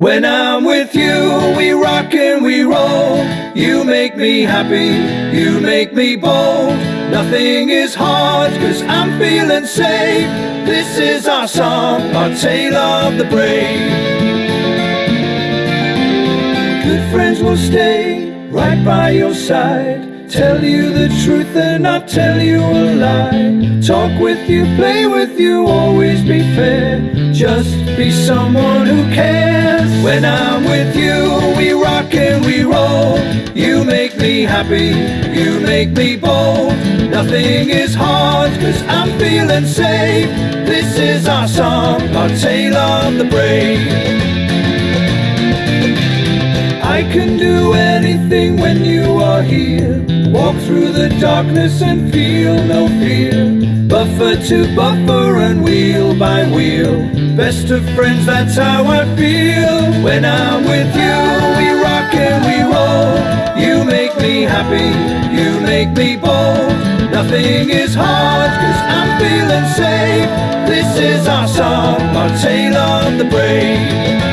When I'm with you, we rock and we roll. You make me happy, you make me bold. Nothing is hard, cause I'm feeling safe. This is our song, our tale of the brave. Good friends will stay right by your side. Tell you the truth and not tell you a lie. Talk with you, play with you, always be fair. Just be someone who cares. When I'm with you, we rock and we roll. You make me happy, you make me bold. Nothing is hard, cause I'm feeling safe. This is our song, our tale of the brave. I can do anything when you are here. Walk through the darkness and feel no fear. Buffer to buffer and wheel by wheel. Best of friends, that's how I feel. When I'm with you, we rock and we roll. You make me happy, you make me bold. Nothing is hard, cause I'm feeling safe. This is our song, our tale of the brave.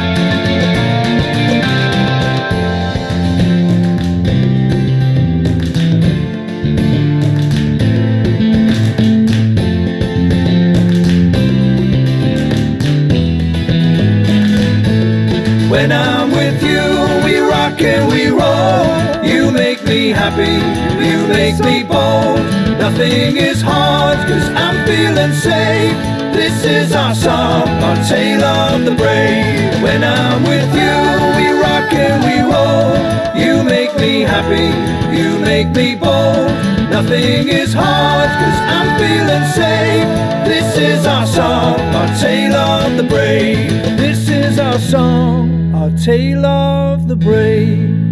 Me happy, you make me bold. Nothing is hard, cause I'm feeling safe. This is our song, our tale of the brave. When I'm with you, we rock and we roll. You make me happy, you make me bold. Nothing is hard, cause I'm feeling safe. This is our song, our tale of the brave. This is our song, our tale of the brave.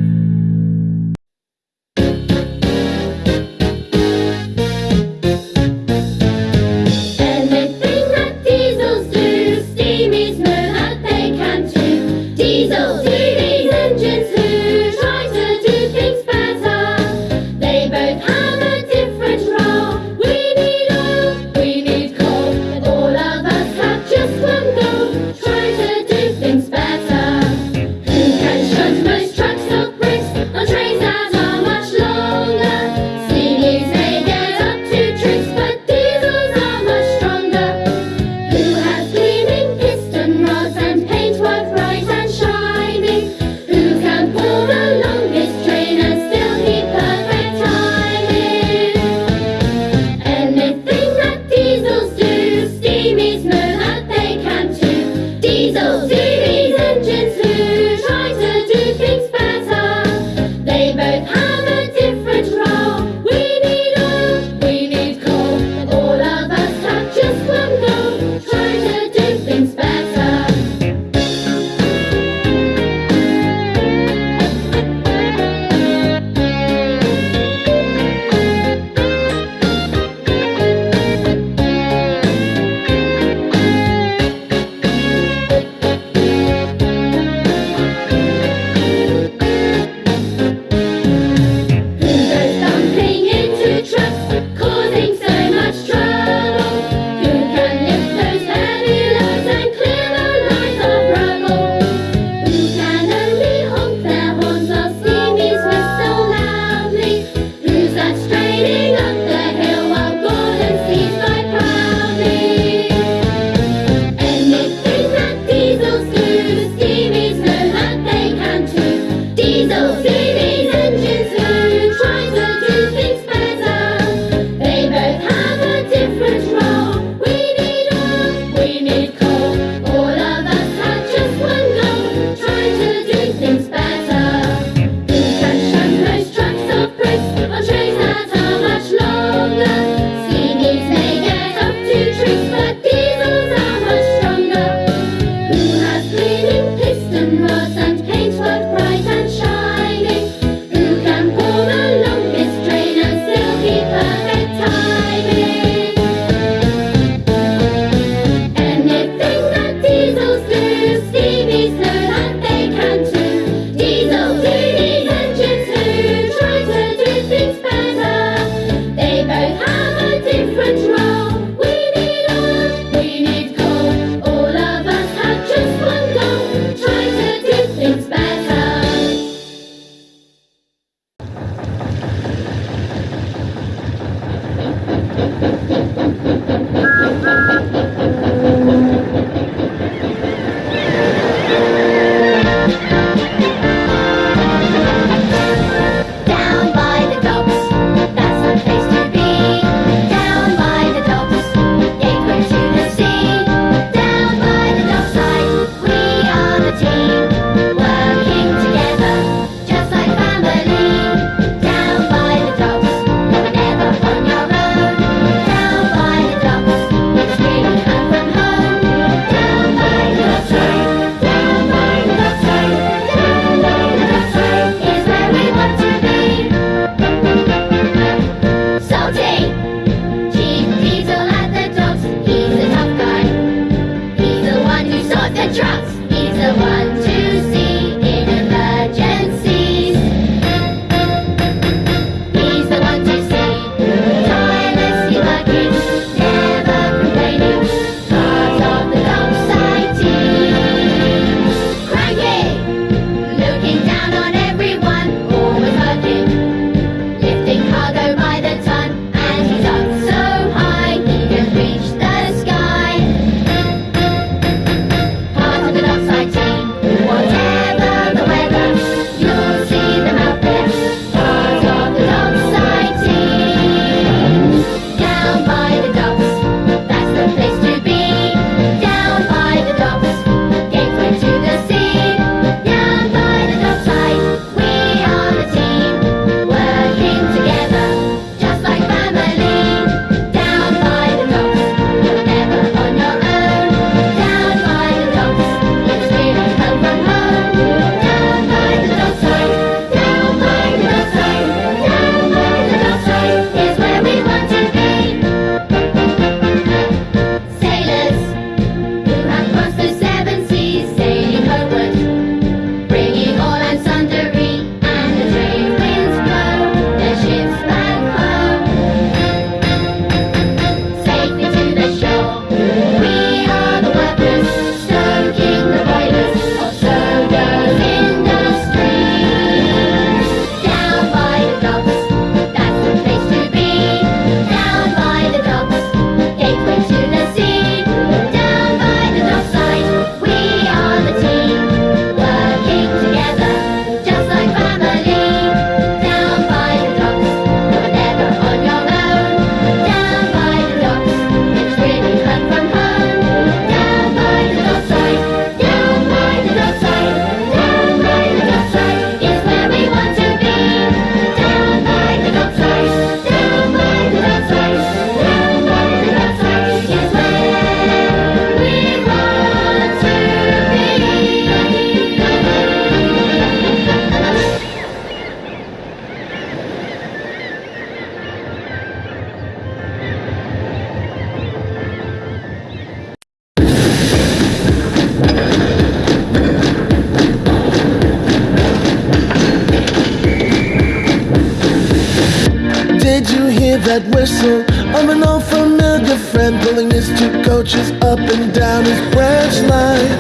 Whistle of an old familiar friend pulling his two coaches up and down his branch line?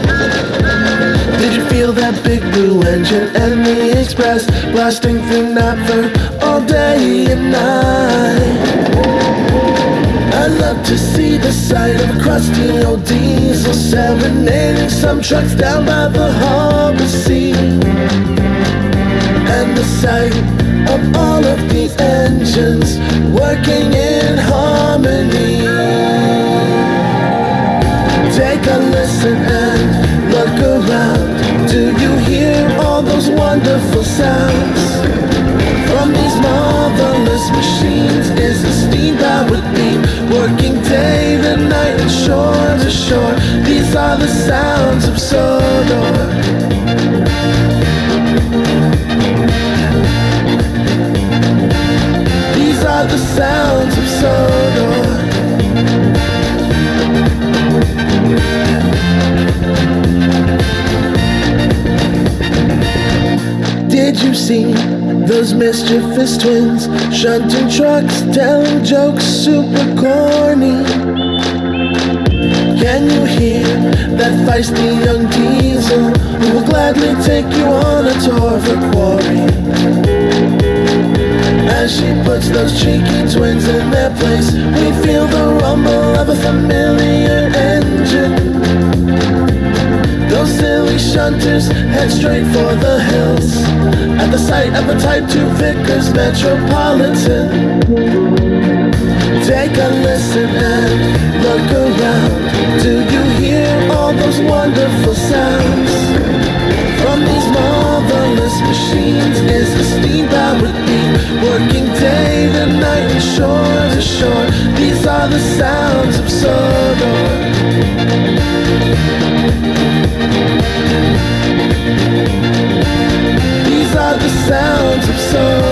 Did you feel that big blue engine and the express blasting through Knapford all day and night? I'd love to see the sight of a crusty old diesel serenading some trucks down by the harbor sea. And the sight of shore to shore. These are the sounds of Sodor. These are the sounds of Sodor. Did you see those mischievous twins shunting trucks, telling jokes super corny? Can you hear that feisty young diesel who will gladly take you on a tour of the quarry? As she puts those cheeky twins in their place, we feel the rumble of a familiar engine. Those silly shunters head straight for the hills At the sight of a Type 2 Vickers Metropolitan Take a listen and look around Do you hear all those wonderful sounds? From these marvelous machines is a steam powered beam Working day to night and shore to shore These are the sounds of Sodor These are the sounds of Sodor.